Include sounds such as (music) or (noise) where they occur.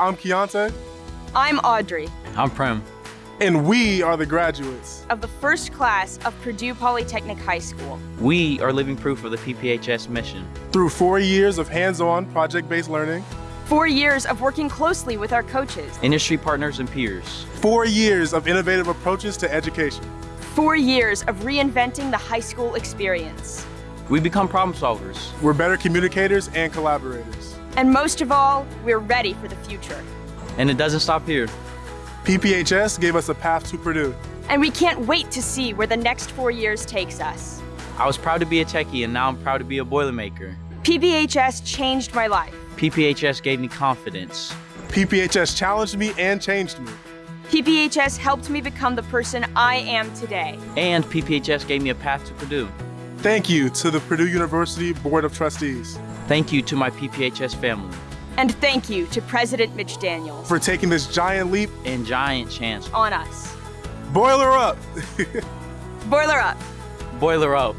I'm Keontae. I'm Audrey. I'm Prem. And we are the graduates of the first class of Purdue Polytechnic High School. We are living proof of the PPHS mission. Through four years of hands-on project-based learning, four years of working closely with our coaches, industry partners and peers, four years of innovative approaches to education, four years of reinventing the high school experience. We become problem solvers. We're better communicators and collaborators. And most of all, we're ready for the future. And it doesn't stop here. PPHS gave us a path to Purdue. And we can't wait to see where the next four years takes us. I was proud to be a techie and now I'm proud to be a Boilermaker. PPHS changed my life. PPHS gave me confidence. PPHS challenged me and changed me. PPHS helped me become the person I am today. And PPHS gave me a path to Purdue. Thank you to the Purdue University Board of Trustees. Thank you to my PPHS family. And thank you to President Mitch Daniels for taking this giant leap and giant chance on us. Boiler up! (laughs) Boiler up! Boiler up!